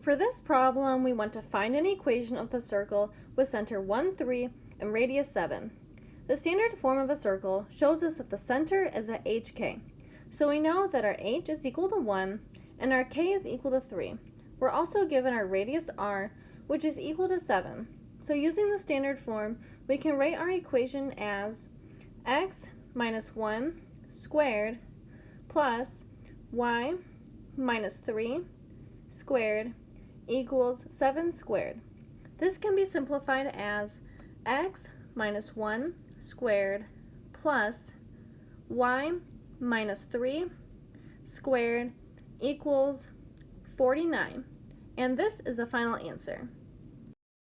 For this problem, we want to find an equation of the circle with center 1, 3 and radius 7. The standard form of a circle shows us that the center is at hk. So we know that our h is equal to 1 and our k is equal to 3. We're also given our radius r, which is equal to 7. So using the standard form, we can write our equation as x minus 1 squared plus y minus 3 squared equals 7 squared. This can be simplified as x minus 1 squared plus y minus 3 squared equals 49. And this is the final answer.